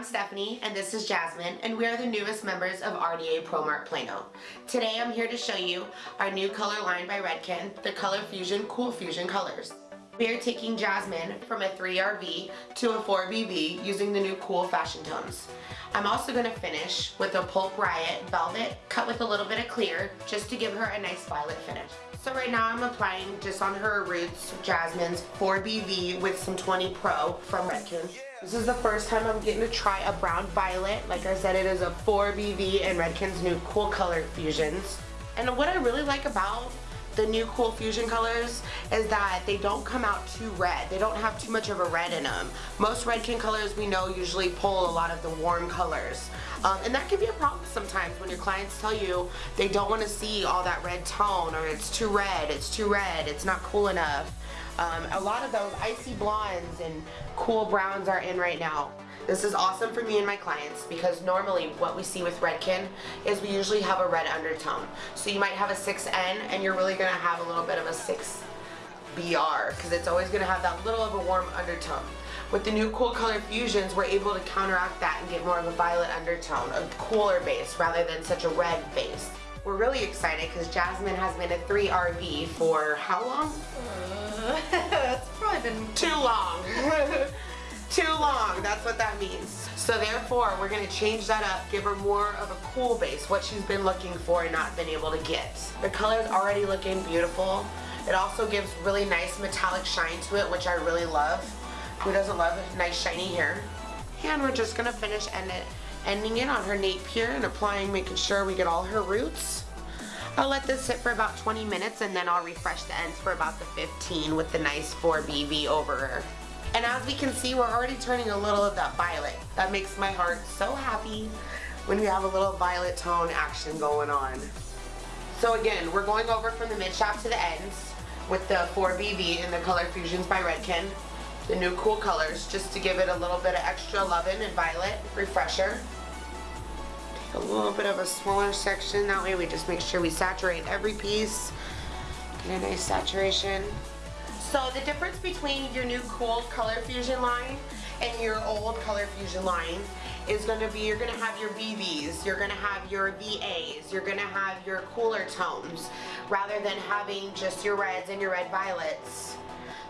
I'm Stephanie and this is Jasmine and we are the newest members of RDA ProMart Plano. Today I'm here to show you our new color line by Redken, the Color Fusion Cool Fusion colors. We are taking Jasmine from a 3RV to a 4BV using the new cool fashion tones. I'm also going to finish with a Pulp Riot Velvet cut with a little bit of clear just to give her a nice violet finish. So right now I'm applying just on her roots Jasmine's 4BV with some 20 Pro from Redken. This is the first time I'm getting to try a brown violet. Like I said, it is a 4BV and Redken's new Cool Color Fusions. And what I really like about the new Cool Fusion colors is that they don't come out too red. They don't have too much of a red in them. Most Redken colors we know usually pull a lot of the warm colors. Um, and that can be a problem sometimes when your clients tell you they don't want to see all that red tone or it's too red, it's too red, it's not cool enough. Um, a lot of those icy blondes and cool browns are in right now. This is awesome for me and my clients because normally what we see with Redken is we usually have a red undertone. So you might have a 6N and you're really going to have a little bit of a 6BR because it's always going to have that little of a warm undertone. With the new Cool Color Fusions, we're able to counteract that and get more of a violet undertone, a cooler base rather than such a red base. We're really excited because Jasmine has been a 3RV for how long? Uh, it's probably been too long. too long, that's what that means. So therefore, we're gonna change that up, give her more of a cool base, what she's been looking for and not been able to get. The color's already looking beautiful. It also gives really nice metallic shine to it, which I really love. Who doesn't love nice shiny hair? And we're just gonna finish end it, ending it on her nape here and applying, making sure we get all her roots. I'll let this sit for about 20 minutes and then I'll refresh the ends for about the 15 with the nice 4BV over her. And as we can see, we're already turning a little of that violet. That makes my heart so happy when we have a little violet tone action going on. So again, we're going over from the mid shaft to the ends with the 4BV in the Color Fusions by Redken. The new cool colors, just to give it a little bit of extra loving and violet refresher. Take a little bit of a smaller section, that way we just make sure we saturate every piece. Get a nice saturation. So the difference between your new cool color fusion line and your old color fusion line is going to be you're going to have your BVs, you're going to have your VAs, you're going to have your cooler tones rather than having just your reds and your red violets.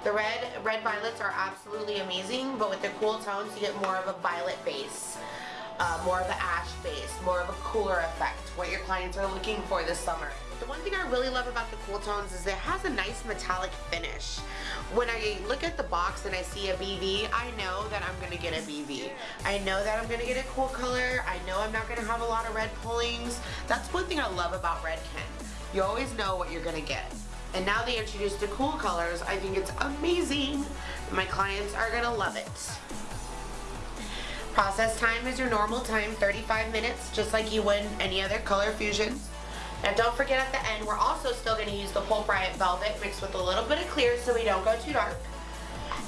The red, red violets are absolutely amazing, but with the cool tones you get more of a violet base. Uh, more of an ash base, more of a cooler effect, what your clients are looking for this summer. The one thing I really love about the Cool Tones is it has a nice metallic finish. When I look at the box and I see a BV, I know that I'm going to get a BV. I know that I'm going to get a cool color. I know I'm not going to have a lot of red pullings. That's one thing I love about Redken. You always know what you're going to get. And now they introduced the cool colors. I think it's amazing. My clients are going to love it. Process time is your normal time, 35 minutes, just like you would any other color fusion. Now don't forget at the end, we're also still going to use the Pulp Riot Velvet mixed with a little bit of clear so we don't go too dark.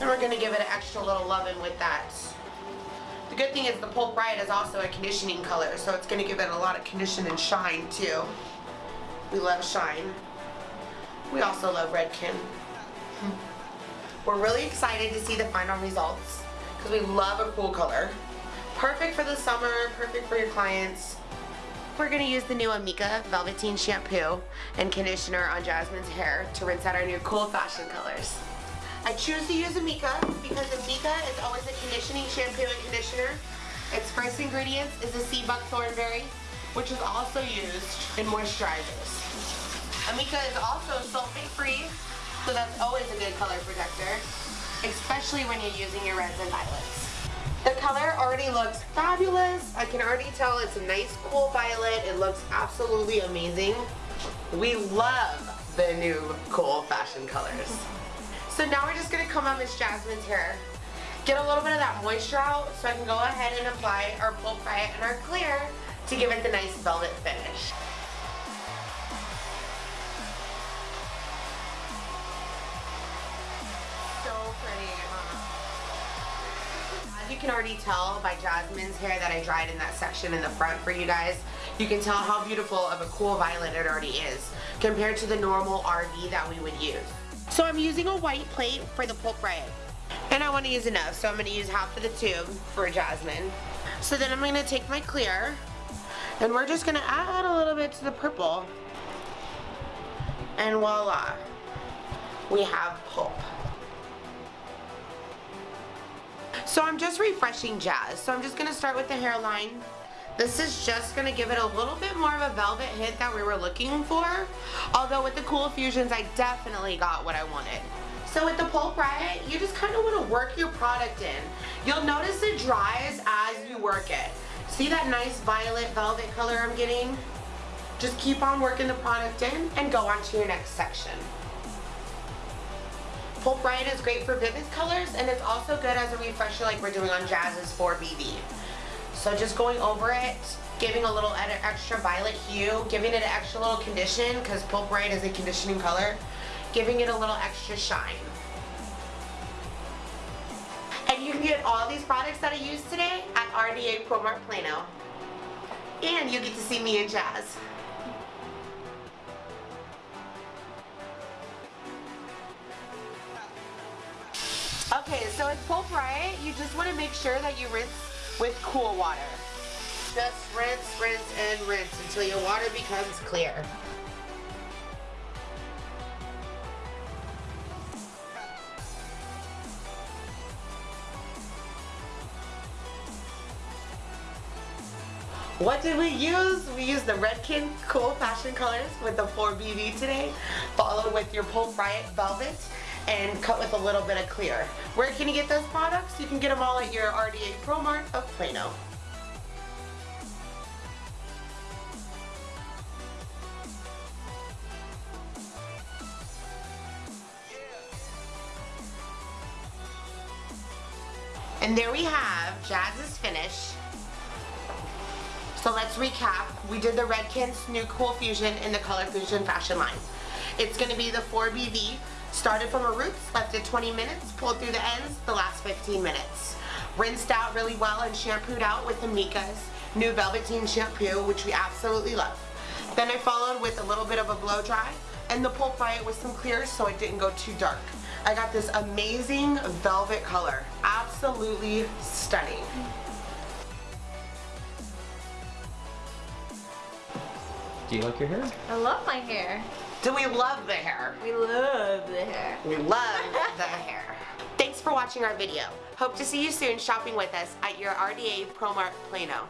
And we're going to give it an extra little loving with that. The good thing is the Pulp Riot is also a conditioning color, so it's going to give it a lot of condition and shine too. We love shine. We also love Redken. We're really excited to see the final results because we love a cool color. Perfect for the summer, perfect for your clients. We're going to use the new Amika Velveteen Shampoo and Conditioner on Jasmine's hair to rinse out our new cool fashion colors. I choose to use Amika because Amika is always a conditioning shampoo and conditioner. Its first ingredients is the sea buckthorn berry, which is also used in moisturizers. Amika is also sulfate free, so that's always a good color protector, especially when you're using your reds and violets. Already looks fabulous. I can already tell it's a nice cool violet. It looks absolutely amazing. We love the new cool fashion colors. So now we're just to come on Miss Jasmine's hair. Get a little bit of that moisture out so I can go ahead and apply our Pulp Riot and our clear to give it the nice velvet finish. Can already tell by Jasmine's hair that I dried in that section in the front for you guys, you can tell how beautiful of a cool violet it already is compared to the normal RV that we would use. So I'm using a white plate for the Pulp Riot. And I want to use enough, so I'm going to use half of the tube for Jasmine. So then I'm going to take my clear, and we're just going to add a little bit to the purple. And voila, we have pulp. So I'm just refreshing Jazz. So I'm just going to start with the hairline. This is just going to give it a little bit more of a velvet hit that we were looking for. Although with the Cool Fusions, I definitely got what I wanted. So with the Pulp Riot, you just kind of want to work your product in. You'll notice it dries as you work it. See that nice violet velvet color I'm getting? Just keep on working the product in and go on to your next section. Pulp Riot is great for vivid colors and it's also good as a refresher like we're doing on Jazz's 4BV. So just going over it, giving a little extra violet hue, giving it an extra little condition because Pulp Riot is a conditioning color, giving it a little extra shine. And you can get all these products that I used today at RDA ProMart Plano. And you get to see me and Jazz. Okay, so with Pulp Riot, you just want to make sure that you rinse with cool water. Just rinse, rinse, and rinse until your water becomes clear. What did we use? We used the Redken Cool Fashion Colors with the 4BV today, followed with your Pulp Riot Velvet and cut with a little bit of clear. Where can you get those products? You can get them all at your RDA ProMart of Plano. And there we have Jazz's finish. So let's recap. We did the Redken's new Cool Fusion in the Color Fusion fashion line. It's going to be the 4BV Started from our roots, left it 20 minutes, pulled through the ends the last 15 minutes. Rinsed out really well and shampooed out with the Mika's new Velveteen shampoo, which we absolutely love. Then I followed with a little bit of a blow dry and the Pulp Riot with some clear so it didn't go too dark. I got this amazing velvet color. Absolutely stunning. Do you like your hair? I love my hair. Do we love the hair? We love the hair. We love the hair. Thanks for watching our video. Hope to see you soon shopping with us at your RDA ProMart Plano.